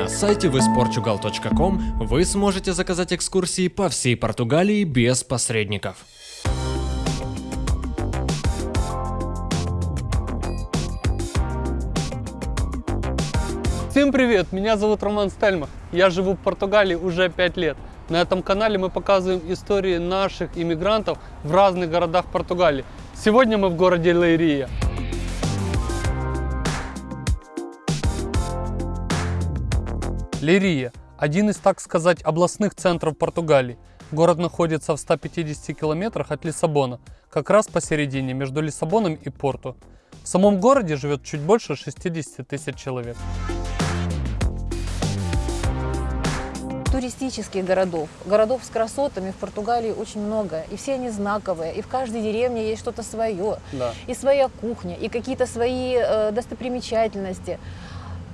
На сайте visportugal.com вы сможете заказать экскурсии по всей Португалии без посредников. Всем привет, меня зовут Роман Стельмах, я живу в Португалии уже 5 лет. На этом канале мы показываем истории наших иммигрантов в разных городах Португалии. Сегодня мы в городе Лейрия. Лейрия – один из, так сказать, областных центров Португалии. Город находится в 150 километрах от Лиссабона, как раз посередине между Лиссабоном и Порту. В самом городе живет чуть больше 60 тысяч человек. туристических городов, городов с красотами в Португалии очень много, и все они знаковые, и в каждой деревне есть что-то свое, Да. и своя кухня, и какие-то свои э, достопримечательности.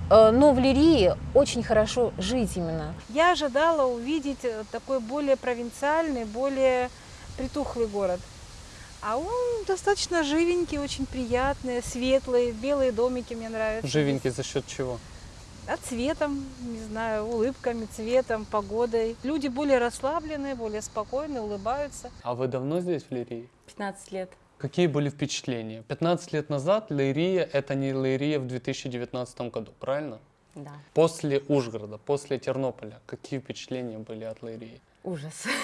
Э, но в Лирии очень хорошо жить именно. Я ожидала увидеть э, такой более провинциальный, более притухлый город. А он достаточно живенький, очень приятный, светлый, белые домики мне нравятся. Живенький за счет чего? А цветом, не знаю, улыбками, цветом, погодой. Люди более расслабленные, более спокойные, улыбаются. А вы давно здесь, в Лирии? 15 лет. Какие были впечатления? 15 лет назад Лейрия – это не Лейрия в 2019 году, правильно? Да. После Ужгорода, после Тернополя, какие впечатления были от Лейрии? Ужас.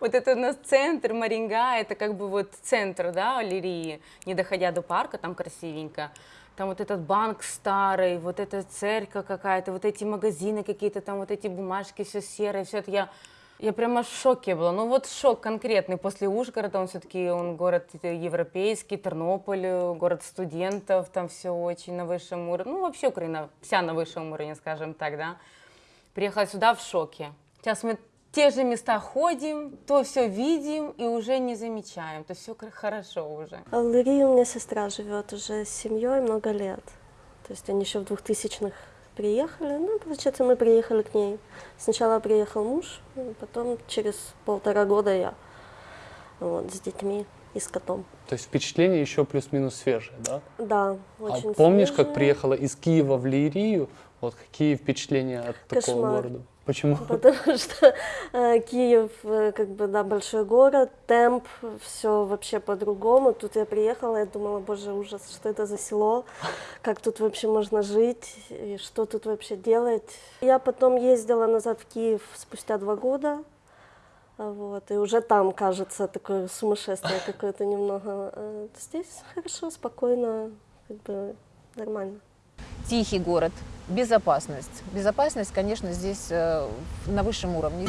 Вот это у нас центр, Маринга, это как бы вот центр, да, Лирии, не доходя до парка, там красивенько. Там вот этот банк старый, вот эта церковь какая-то, вот эти магазины какие-то, там вот эти бумажки, все серое, все это я... Я прямо в шоке была. Ну вот шок конкретный. После Ужгорода он все-таки он город европейский, Тернополь, э, город студентов, там все очень на высшем уровне. Ну вообще Украина вся на высшем уровне, скажем так, да. Приехала сюда в шоке. Сейчас мы те же места ходим, то все видим и уже не замечаем, то все хорошо уже. А в Лырии у меня сестра живет уже с семьей много лет. То есть они еще в 2000-х приехали. Ну, получается, мы приехали к ней. Сначала приехал муж, а потом через полтора года я. Вот, с детьми и с котом. То есть впечатления еще плюс-минус свежие, да? Да, очень а помнишь, как свежие. приехала из Киева в Лирию? Вот какие впечатления от такого Кошмар. города? Почему? Потому что э, Киев, э, как бы, да, большой город, темп, все вообще по-другому. Тут я приехала, я думала, боже, ужас, что это за село, как тут вообще можно жить, и что тут вообще делать. Я потом ездила назад в Киев спустя два года, вот, и уже там, кажется, такое сумасшествие какое-то немного. А Здесь хорошо, спокойно, как бы нормально. Тихий город, безопасность. Безопасность, конечно, здесь э, на высшем уровне.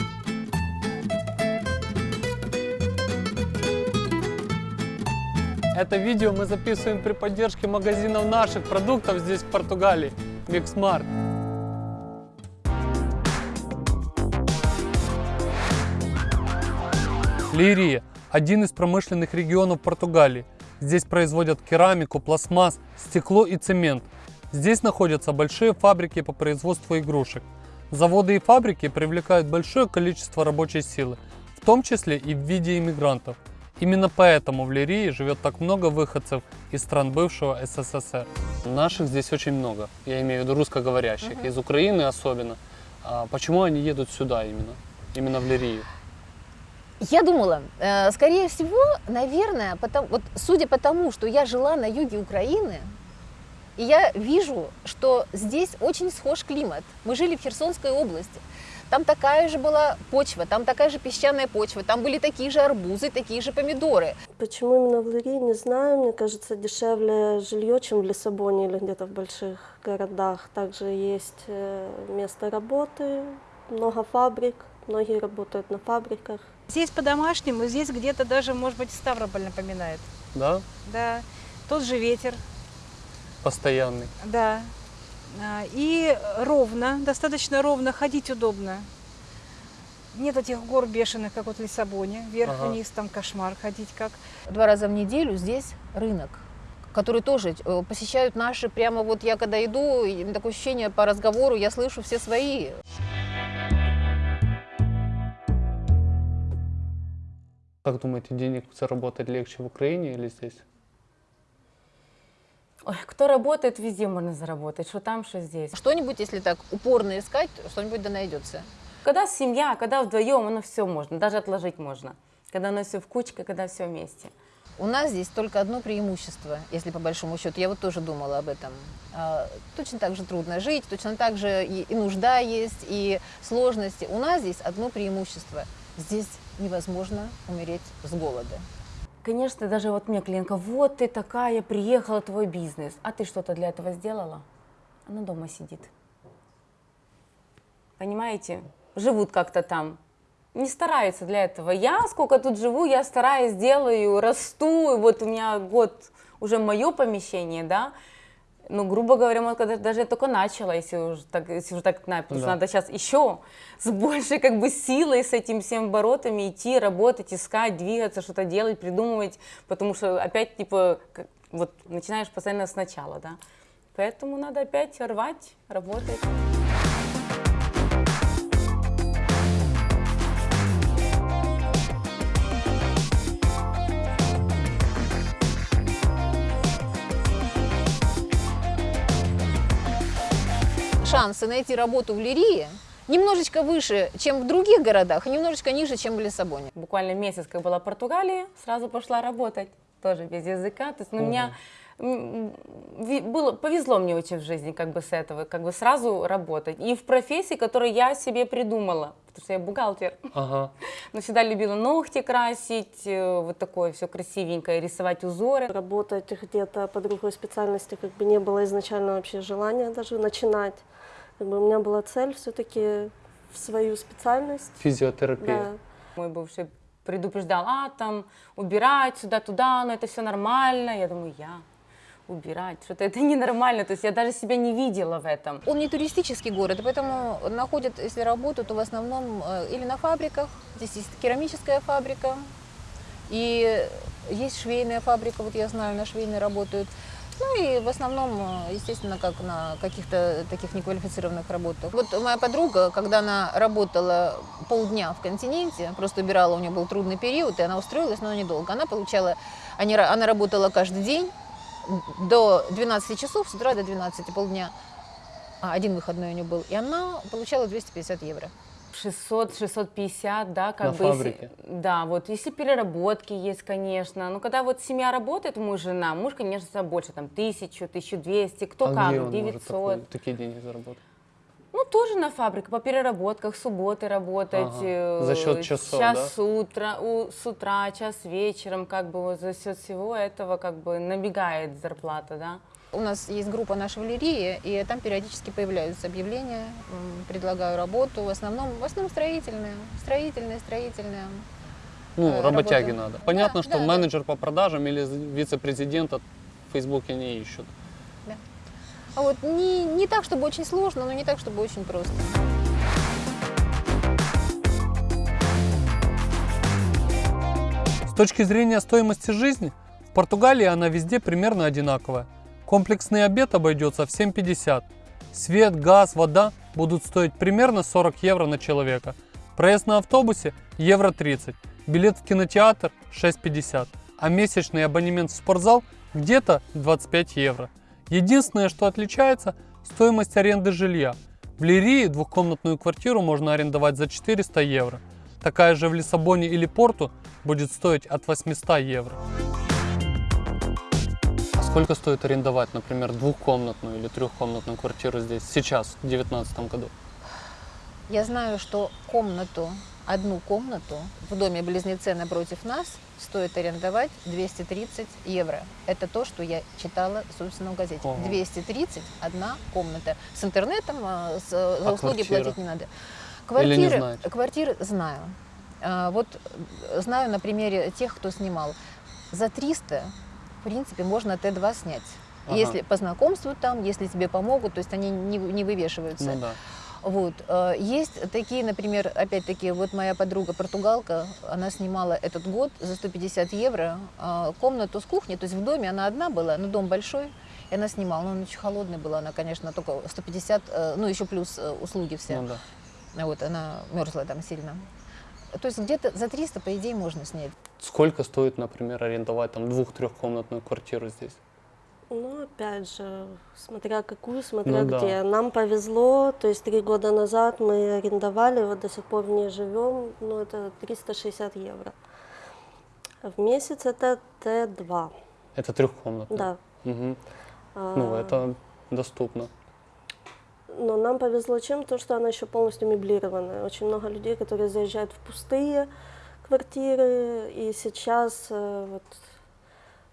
Это видео мы записываем при поддержке магазинов наших продуктов здесь, в Португалии, Mix Markt. Лейрия – один из промышленных регионов Португалии. Здесь производят керамику, пластмасс, стекло и цемент. Здесь находятся большие фабрики по производству игрушек. Заводы и фабрики привлекают большое количество рабочей силы, в том числе и в виде иммигрантов. Именно поэтому в Лирии живет так много выходцев из стран бывшего СССР. Наших здесь очень много, я имею в виду русскоговорящих, из Украины особенно. А почему они едут сюда именно, именно в Лирию? Я думала, э, скорее всего, наверное, потому, вот судя по тому, что я жила на юге Украины, и я вижу, что здесь очень схож климат. Мы жили в Херсонской области. Там такая же была почва, там такая же песчаная почва, там были такие же арбузы, такие же помидоры. Почему именно в Лирии, не знаю. Мне кажется, дешевле жилье, чем в Лиссабоне или где-то в больших городах. Также есть э, место работы, много фабрик, многие работают на фабриках. Здесь по-домашнему, здесь где-то даже, может быть, Ставрополь напоминает. Да? Да, тот же ветер, Постоянный. да. А, И ровно, достаточно ровно, ходить удобно. Нет этих гор бешеных, как вот в Лиссабоне, Ага. вверх-вниз, там кошмар ходить как. Два раза в неделю здесь рынок, который тоже э, посещают наши, прямо вот я когда иду, такое ощущение по разговору, я слышу все свои. Как думаете, денег заработать легче в Украине или здесь? Ой, кто работает, везде можно заработать, что там, что здесь. Что-нибудь, если так упорно искать, что-нибудь да найдется. Когда семья, когда вдвоем, оно все можно, даже отложить можно. Когда оно все в кучке, когда все вместе. У нас здесь только одно преимущество, если по большому счету. Я вот тоже думала об этом. А, Точно так же трудно жить, точно так же и, и нужда есть, и сложности. У нас здесь одно преимущество. Здесь невозможно умереть с голода. Конечно, даже вот мне клиентка, вот ты такая, приехала, твой бизнес, а ты что-то для этого сделала? Она дома сидит. Понимаете? Живут как-то там. Не стараются для этого. Я сколько тут живу, я стараюсь, делаю, расту. И вот у меня год уже мое помещение, да. Ну, грубо говоря, вот когда даже я только начала, если уже так, если уже так потому что Да. надо сейчас еще с большей как бы силой с этим всем оборотами идти, работать, искать, двигаться, что-то делать, придумывать, потому что опять типа как- вот начинаешь постоянно сначала, да. Поэтому надо опять рвать, работать. Шансы найти работу в Лирии немножечко выше, чем в других городах, и немножечко ниже, чем в Лиссабоне. Буквально месяц, как была в Португалии, сразу пошла работать, тоже без языка. То есть, ну, у меня было, повезло мне очень в жизни как бы с этого, как бы сразу работать. И в профессии, которую я себе придумала, потому что я бухгалтер. Ага. Но всегда любила ногти красить, э, вот такое все красивенькое, рисовать узоры. Работать где-то по другой специальности как бы не было изначально вообще желания даже начинать. Как бы у меня была цель все-таки в свою специальность. Физиотерапия. Да. Мой бывший предупреждал, а там убирать сюда-туда, но это все нормально. Я думаю, я убирать, что-то это ненормально. То есть я даже себя не видела в этом. Он не туристический город, поэтому находят, если работают, то в основном э, или на фабриках, здесь есть керамическая фабрика, и есть швейная фабрика, вот я знаю, на швейной работают. Ну и в основном, э, естественно, как на каких-то таких неквалифицированных работах. Вот моя подруга, когда она работала полдня в континенте, просто убирала, у нее был трудный период, и она устроилась, но недолго. Она получала, они она работала каждый день до 12 часов, с утра до 12, полдня. А, один выходной у нее был. И она получала 250 евро. 600-650, да, как На бы. если- фабрике. да, вот если переработки есть, конечно. Но когда вот семья работает, муж, жена, муж, конечно, больше, там, тысячу, 1200, кто а как, где он может 900. такой- такие деньги заработать? Ну, тоже на фабрике, по переработках, субботы работать. Ага. э, За счет часов, Час да? утра, у- с утра, час вечером, как бы вот за счет всего этого как бы набегает зарплата, да. У нас есть группа нашей Валерии, и там периодически появляются объявления, предлагаю работу, в основном, в основном строительные, строительные, строительные. Ну, Э, работяги работа. надо. Понятно, Да, что да, да. менеджер по продажам или вице-президента в Фейсбуке не ищут. А вот не, не так, чтобы очень сложно, но не так, чтобы очень просто. С точки зрения стоимости жизни, в Португалии она везде примерно одинаковая. Комплексный обед обойдется в 7,50. Свет, газ, вода будут стоить примерно 40 евро на человека. Проезд на автобусе – евро 30. Билет в кинотеатр – 6,50. А месячный абонемент в спортзал – где-то 25 евро. Единственное, что отличается – стоимость аренды жилья. В Лирии двухкомнатную квартиру можно арендовать за 400 евро. Такая же в Лиссабоне или Порту будет стоить от 800 евро. Сколько стоит арендовать, например, двухкомнатную или трехкомнатную квартиру здесь сейчас, в 2019 году? Я знаю, что комнату, одну комнату в доме близнеце напротив нас стоит арендовать 230 евро. Это то, что я читала, собственно, в газете. Ого. 230 одна комната. С интернетом а, с, за А услуги квартира? платить не надо. Или не Квартиры, знаете? квартиры знаю. А, Вот э, знаю на примере тех, кто снимал. За 300, в принципе, можно Т2 снять. Ага. Если по знакомству там, если тебе помогут, то есть они не, не вывешиваются. Ну да. Вот. э, Есть такие, например, опять-таки, вот моя подруга португалка, она снимала этот год за 150 евро э, комнату с кухней, то есть в доме она одна была, но дом большой, и она снимала, но он очень холодный был, она, конечно, только 150, э, ну еще плюс услуги все, Ну да. вот, она мерзла там сильно. То есть где-то за 300, по идее, можно снять. Сколько стоит, например, арендовать там двух-трехкомнатную квартиру здесь? Ну, опять же, смотря какую, смотря Ну да. где. Нам повезло, то есть три года назад мы арендовали, вот до сих пор в ней живем, ну, это 360 евро. В месяц это Т2, Это трехкомнатная? да. Мгм. А, Ну, это доступно. Но нам повезло чем? То, что она еще полностью меблированная. Очень много людей, которые заезжают в пустые квартиры, и сейчас э, вот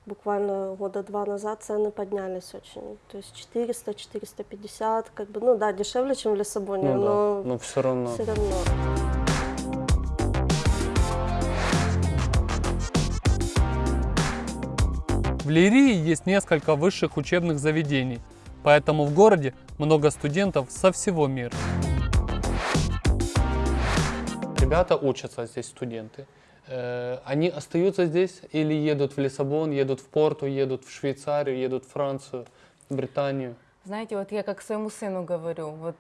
буквально года два назад цены поднялись очень. То есть 400, 450, как бы, ну да, дешевле, чем в Лиссабоне, Ну да, но но все равно. все равно. В Лирии есть несколько высших учебных заведений, поэтому в городе много студентов со всего мира. Ребята учатся здесь, студенты. Э, Они остаются здесь или едут в Лиссабон, едут в Порту, едут в Швейцарию, едут в Францию, в Британию? Знаете, вот я как своему сыну говорю, вот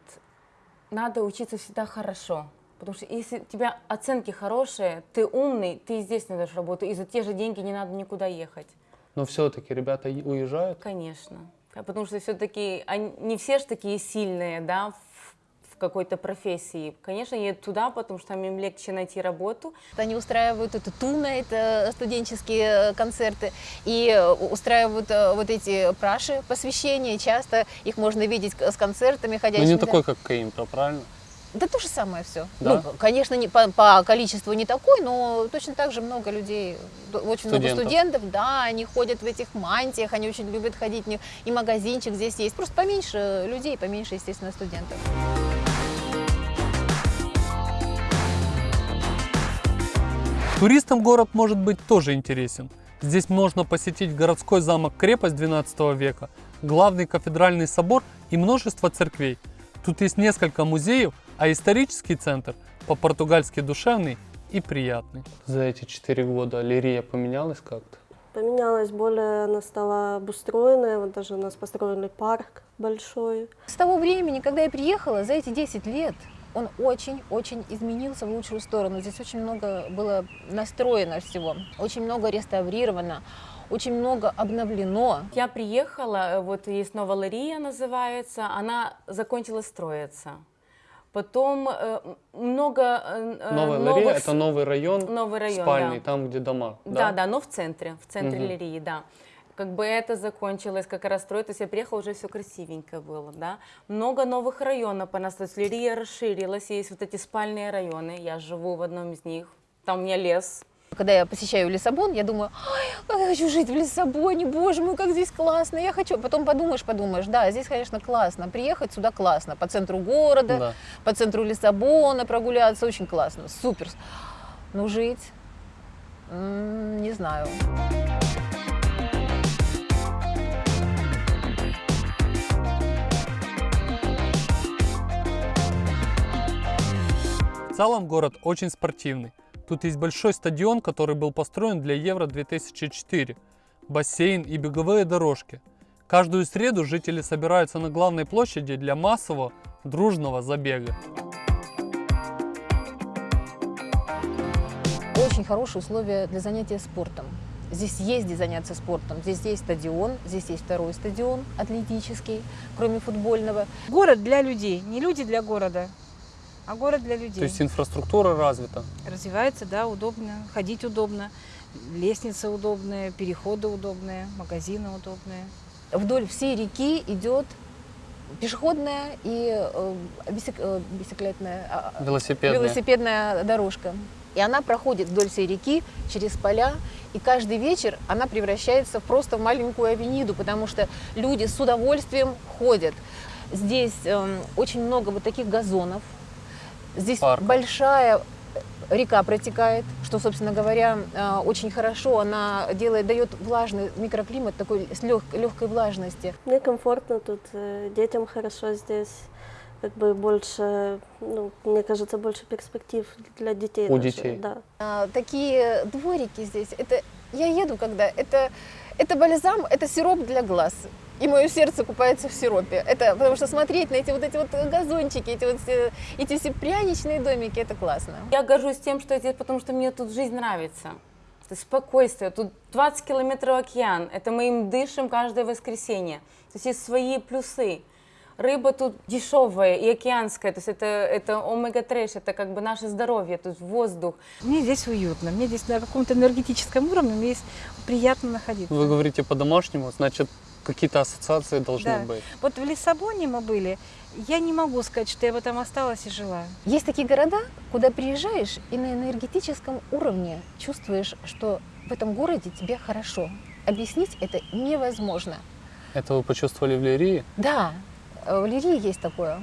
надо учиться всегда хорошо. Потому что если у тебя оценки хорошие, ты умный, ты здесь найдешь работу, и за те же деньги не надо никуда ехать. Но все-таки ребята уезжают. Конечно. А Потому что все-таки не все же такие сильные, да, в, в какой-то профессии. Конечно, едут туда, потому что там им легче найти работу. Они устраивают это туна, это студенческие э, концерты, и э, устраивают э, вот эти праши, посвящения. Часто их можно видеть с концертами Но ходячими. Ну, не такой, как Каимпро, правильно? Да то же самое все. Да? Ну, конечно, не, по, по количеству не такой, но точно так же много людей, очень много Студентов. студентов, да, они ходят в этих мантиях, они очень любят ходить, и магазинчик здесь есть, просто поменьше людей, поменьше, естественно, студентов. Туристам город может быть тоже интересен. Здесь можно посетить городской замок-крепость 12 века, главный кафедральный собор и множество церквей. Тут есть несколько музеев, а исторический центр по-португальски душевный и приятный. За эти четыре года Лирия поменялась как-то? Поменялась более, она стала обустроенная, вот даже у нас построили парк большой. С того времени, когда я приехала, за эти 10 лет, он очень-очень изменился в лучшую сторону. Здесь очень много было настроено всего, очень много реставрировано, очень много обновлено. Я приехала, э, вот есть Новолария называется, она закончила строиться. Потом э, много э, Новая новых Лирия с- это новый район, новый район, спальный, да. там где дома. Да, да, но в центре, в центре Мгм. Лирии, да. Как бы это закончилось, как раз строить, то есть я приехала, уже все красивенько было, да. Много новых районов понастроилось, Лирия расширилась, есть вот эти спальные районы, я живу в одном из них, там у меня лес, Когда я посещаю Лиссабон, я думаю, «Ай, как я хочу жить в Лиссабоне, боже мой, как здесь классно, я хочу. Потом подумаешь, подумаешь, да, здесь, конечно, классно, приехать сюда классно, по центру города, Да. по центру Лиссабона прогуляться, очень классно, супер. Но жить, не знаю. В целом город очень спортивный. Тут есть большой стадион, который был построен для Евро 2004, бассейн и беговые дорожки. Каждую среду жители собираются на главной площади для массового дружного забега. Очень хорошие условия для занятия спортом. Здесь есть где заняться спортом. Здесь есть стадион, здесь есть второй стадион атлетический, кроме футбольного. Город для людей, не люди для города, а город для людей. То есть инфраструктура развита. Развивается, да, удобно, ходить удобно, лестницы удобные, переходы удобные, магазины удобные. Вдоль всей реки идет пешеходная и э, бисек- э, бисеклетная, а, а, Велосипедная. велосипедная дорожка. И она проходит вдоль всей реки, через поля, и каждый вечер она превращается в просто в маленькую авениду, потому что люди с удовольствием ходят. Здесь эм, очень много вот таких газонов. Здесь Парков. большая река протекает, что, собственно говоря, э, очень хорошо. Она делает, дает влажный микроклимат такой с легкой влажности. Мне комфортно тут, э, детям хорошо здесь. Как бы больше, ну, мне кажется, больше перспектив для детей. У даже, детей. Да. А, такие дворики здесь. Это я еду, когда это это бальзам, это сироп для глаз. И мое сердце купается в сиропе. Это потому что смотреть на эти вот эти вот газончики, эти вот все, эти все пряничные домики, это классно. Я горжусь тем, что я здесь, потому что мне тут жизнь нравится. это спокойствие. Тут 20 километров океан, это мы им дышим каждое воскресенье. То есть есть свои плюсы. Рыба тут дешевая и океанская, то есть это, это омега-3, это как бы наше здоровье, тут воздух. Мне здесь уютно, мне здесь на каком-то энергетическом уровне мне здесь приятно находиться. Вы говорите по-домашнему, значит, какие-то ассоциации должны Да. быть. Вот в Лиссабоне мы были, я не могу сказать, что я бы там осталась и жила. Есть такие города, куда приезжаешь и на энергетическом уровне чувствуешь, что в этом городе тебе хорошо. Объяснить это невозможно. Это вы почувствовали в Лирии? Да, э, в Лирии есть такое.